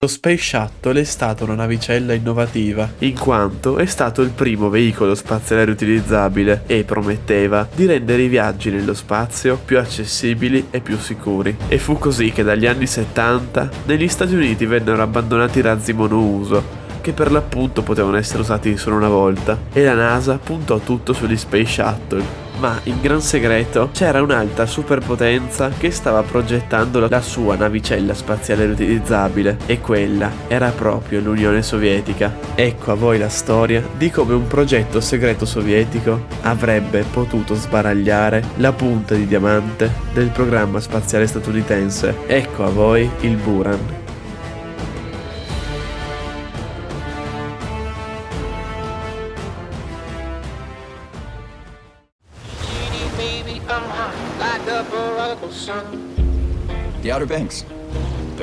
Lo Space Shuttle è stata una navicella innovativa, in quanto è stato il primo veicolo spaziale riutilizzabile e prometteva di rendere i viaggi nello spazio più accessibili e più sicuri. E fu così che dagli anni 70 negli Stati Uniti vennero abbandonati i razzi monouso, che per l'appunto potevano essere usati solo una volta, e la NASA puntò tutto sugli Space Shuttle, ma in gran segreto c'era un'altra superpotenza che stava progettando la sua navicella spaziale riutilizzabile e quella era proprio l'Unione Sovietica. Ecco a voi la storia di come un progetto segreto sovietico avrebbe potuto sbaragliare la punta di diamante del programma spaziale statunitense. Ecco a voi il Buran.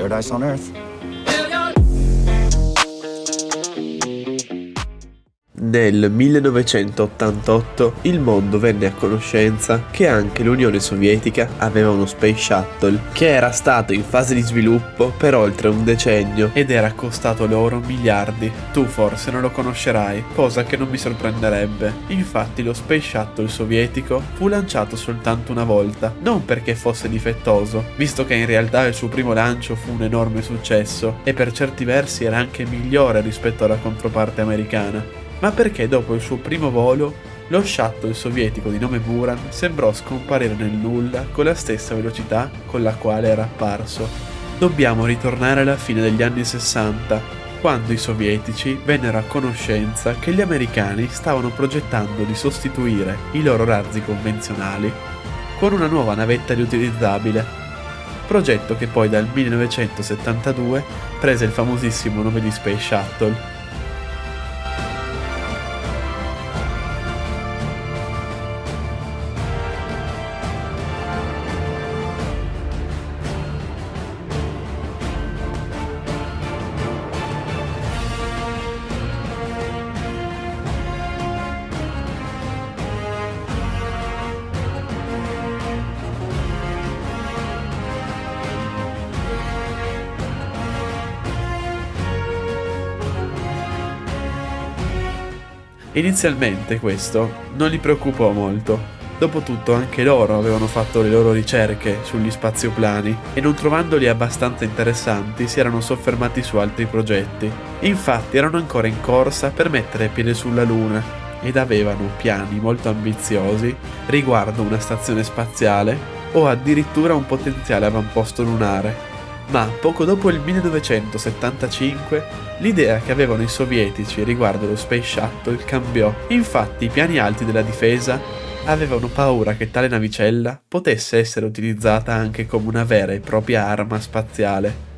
Paradise on Earth. Nel 1988 il mondo venne a conoscenza che anche l'Unione Sovietica aveva uno Space Shuttle che era stato in fase di sviluppo per oltre un decennio ed era costato loro miliardi. Tu forse non lo conoscerai, cosa che non mi sorprenderebbe. Infatti lo Space Shuttle sovietico fu lanciato soltanto una volta, non perché fosse difettoso, visto che in realtà il suo primo lancio fu un enorme successo e per certi versi era anche migliore rispetto alla controparte americana ma perché dopo il suo primo volo lo shuttle sovietico di nome Buran sembrò scomparire nel nulla con la stessa velocità con la quale era apparso. Dobbiamo ritornare alla fine degli anni 60, quando i sovietici vennero a conoscenza che gli americani stavano progettando di sostituire i loro razzi convenzionali con una nuova navetta riutilizzabile, progetto che poi dal 1972 prese il famosissimo nome di Space Shuttle Inizialmente questo non li preoccupò molto. Dopotutto anche loro avevano fatto le loro ricerche sugli spazioplani e non trovandoli abbastanza interessanti si erano soffermati su altri progetti. Infatti erano ancora in corsa per mettere piede sulla Luna ed avevano piani molto ambiziosi riguardo una stazione spaziale o addirittura un potenziale avamposto lunare ma poco dopo il 1975 l'idea che avevano i sovietici riguardo lo Space Shuttle cambiò. Infatti i piani alti della difesa avevano paura che tale navicella potesse essere utilizzata anche come una vera e propria arma spaziale.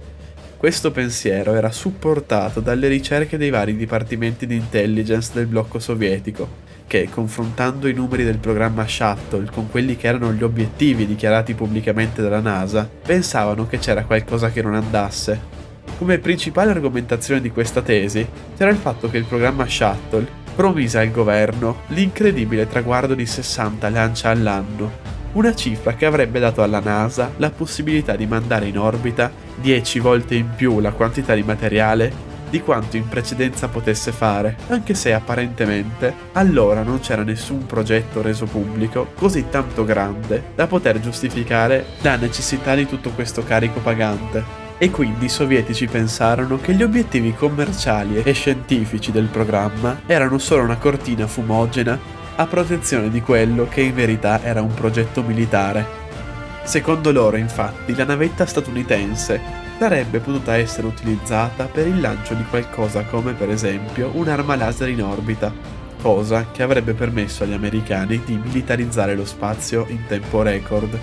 Questo pensiero era supportato dalle ricerche dei vari dipartimenti di intelligence del blocco sovietico, che, confrontando i numeri del programma Shuttle con quelli che erano gli obiettivi dichiarati pubblicamente dalla NASA, pensavano che c'era qualcosa che non andasse. Come principale argomentazione di questa tesi c'era il fatto che il programma Shuttle promise al governo l'incredibile traguardo di 60 lancia all'anno, una cifra che avrebbe dato alla NASA la possibilità di mandare in orbita 10 volte in più la quantità di materiale di quanto in precedenza potesse fare, anche se apparentemente allora non c'era nessun progetto reso pubblico così tanto grande da poter giustificare la necessità di tutto questo carico pagante. E quindi i sovietici pensarono che gli obiettivi commerciali e scientifici del programma erano solo una cortina fumogena a protezione di quello che in verità era un progetto militare. Secondo loro, infatti, la navetta statunitense sarebbe potuta essere utilizzata per il lancio di qualcosa come per esempio un'arma laser in orbita, cosa che avrebbe permesso agli americani di militarizzare lo spazio in tempo record.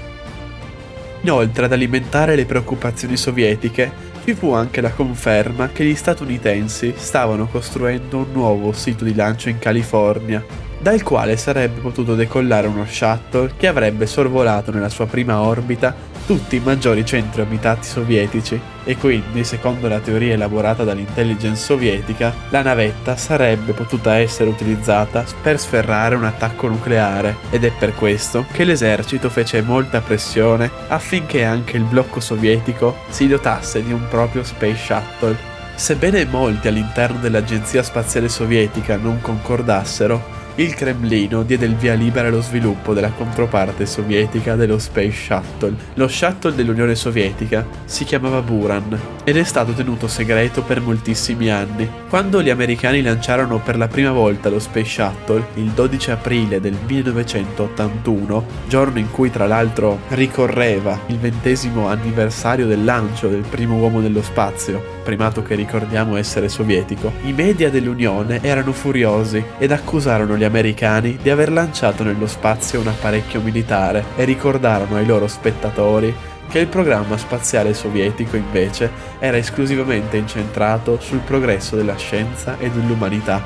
Inoltre ad alimentare le preoccupazioni sovietiche ci fu anche la conferma che gli statunitensi stavano costruendo un nuovo sito di lancio in California, dal quale sarebbe potuto decollare uno shuttle che avrebbe sorvolato nella sua prima orbita tutti i maggiori centri abitati sovietici e quindi, secondo la teoria elaborata dall'intelligence sovietica, la navetta sarebbe potuta essere utilizzata per sferrare un attacco nucleare ed è per questo che l'esercito fece molta pressione affinché anche il blocco sovietico si dotasse di un proprio Space Shuttle. Sebbene molti all'interno dell'Agenzia Spaziale Sovietica non concordassero, il Cremlino diede il via libera allo sviluppo della controparte sovietica dello Space Shuttle. Lo shuttle dell'Unione Sovietica si chiamava Buran ed è stato tenuto segreto per moltissimi anni. Quando gli americani lanciarono per la prima volta lo Space Shuttle, il 12 aprile del 1981, giorno in cui tra l'altro ricorreva il ventesimo anniversario del lancio del primo uomo nello spazio, primato che ricordiamo essere sovietico, i media dell'Unione erano furiosi ed accusarono gli americani di aver lanciato nello spazio un apparecchio militare e ricordarono ai loro spettatori che il programma spaziale sovietico invece era esclusivamente incentrato sul progresso della scienza e dell'umanità.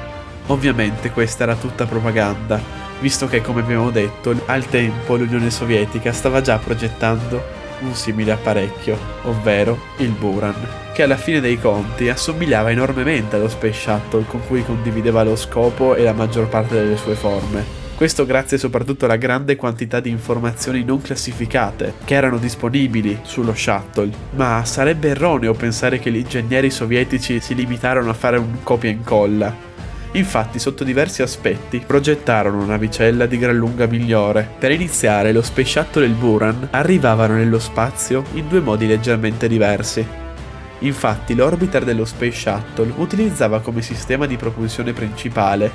Ovviamente questa era tutta propaganda, visto che come abbiamo detto al tempo l'Unione Sovietica stava già progettando un simile apparecchio, ovvero il Buran, che alla fine dei conti assomigliava enormemente allo Space Shuttle con cui condivideva lo scopo e la maggior parte delle sue forme. Questo grazie soprattutto alla grande quantità di informazioni non classificate che erano disponibili sullo shuttle, ma sarebbe erroneo pensare che gli ingegneri sovietici si limitarono a fare un copia e incolla. Infatti, sotto diversi aspetti, progettarono una navicella di gran lunga migliore. Per iniziare, lo Space Shuttle e il Buran arrivavano nello spazio in due modi leggermente diversi. Infatti, l'orbiter dello Space Shuttle utilizzava come sistema di propulsione principale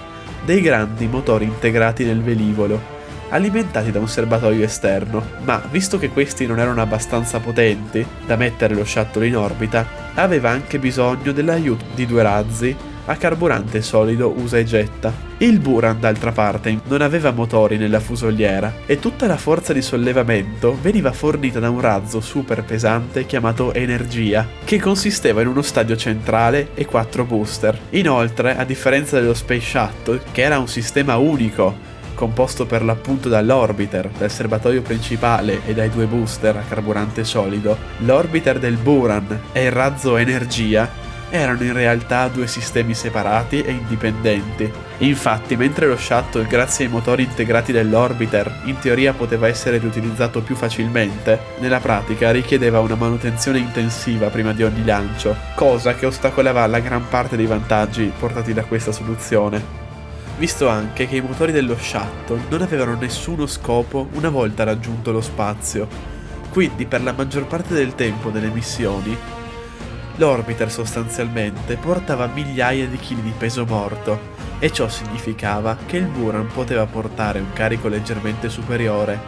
dei grandi motori integrati nel velivolo, alimentati da un serbatoio esterno, ma visto che questi non erano abbastanza potenti da mettere lo shuttle in orbita, aveva anche bisogno dell'aiuto di due razzi a carburante solido usa e getta. Il Buran, d'altra parte, non aveva motori nella fusoliera e tutta la forza di sollevamento veniva fornita da un razzo super pesante chiamato Energia, che consisteva in uno stadio centrale e quattro booster. Inoltre, a differenza dello Space Shuttle, che era un sistema unico composto per l'appunto dall'orbiter, dal serbatoio principale e dai due booster a carburante solido, l'orbiter del Buran e il razzo Energia erano in realtà due sistemi separati e indipendenti. Infatti, mentre lo shuttle, grazie ai motori integrati dell'orbiter, in teoria poteva essere riutilizzato più facilmente, nella pratica richiedeva una manutenzione intensiva prima di ogni lancio, cosa che ostacolava la gran parte dei vantaggi portati da questa soluzione. Visto anche che i motori dello shuttle non avevano nessuno scopo una volta raggiunto lo spazio, quindi per la maggior parte del tempo delle missioni L'orbiter sostanzialmente portava migliaia di chili di peso morto e ciò significava che il Buran poteva portare un carico leggermente superiore,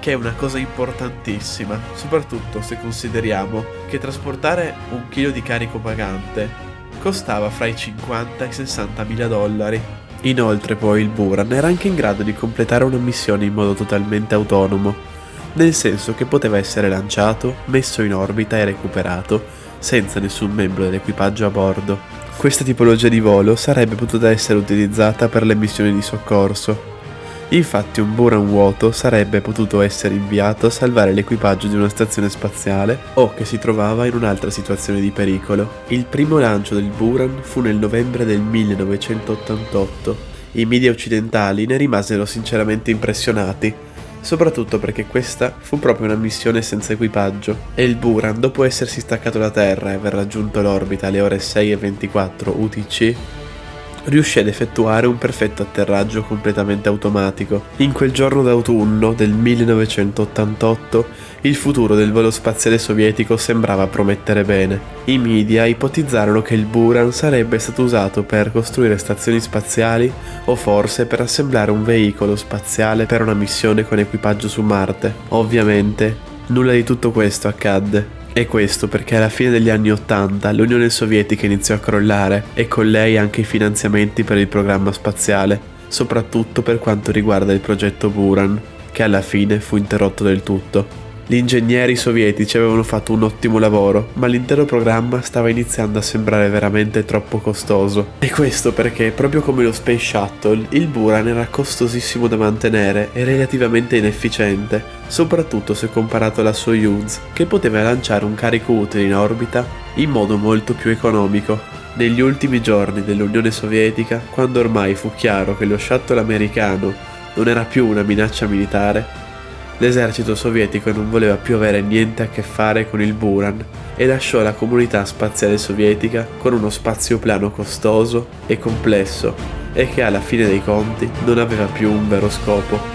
che è una cosa importantissima, soprattutto se consideriamo che trasportare un chilo di carico pagante costava fra i 50 e i 60 mila dollari. Inoltre poi il Buran era anche in grado di completare una missione in modo totalmente autonomo, nel senso che poteva essere lanciato, messo in orbita e recuperato senza nessun membro dell'equipaggio a bordo. Questa tipologia di volo sarebbe potuta essere utilizzata per le missioni di soccorso. Infatti un Buran vuoto sarebbe potuto essere inviato a salvare l'equipaggio di una stazione spaziale o che si trovava in un'altra situazione di pericolo. Il primo lancio del Buran fu nel novembre del 1988. I media occidentali ne rimasero sinceramente impressionati soprattutto perché questa fu proprio una missione senza equipaggio. E il Buran, dopo essersi staccato da Terra e aver raggiunto l'orbita alle ore 6 e 24 UTC, riuscì ad effettuare un perfetto atterraggio completamente automatico. In quel giorno d'autunno del 1988 il futuro del volo spaziale sovietico sembrava promettere bene. I media ipotizzarono che il Buran sarebbe stato usato per costruire stazioni spaziali o forse per assemblare un veicolo spaziale per una missione con equipaggio su Marte. Ovviamente, nulla di tutto questo accadde. E questo perché alla fine degli anni Ottanta l'Unione Sovietica iniziò a crollare e con lei anche i finanziamenti per il programma spaziale, soprattutto per quanto riguarda il progetto Buran, che alla fine fu interrotto del tutto. Gli ingegneri sovietici avevano fatto un ottimo lavoro, ma l'intero programma stava iniziando a sembrare veramente troppo costoso. E questo perché, proprio come lo Space Shuttle, il Buran era costosissimo da mantenere e relativamente inefficiente, soprattutto se comparato alla Soyuz, che poteva lanciare un carico utile in orbita in modo molto più economico. Negli ultimi giorni dell'Unione Sovietica, quando ormai fu chiaro che lo shuttle americano non era più una minaccia militare, L'esercito sovietico non voleva più avere niente a che fare con il Buran e lasciò la comunità spaziale sovietica con uno spazioplano costoso e complesso e che alla fine dei conti non aveva più un vero scopo.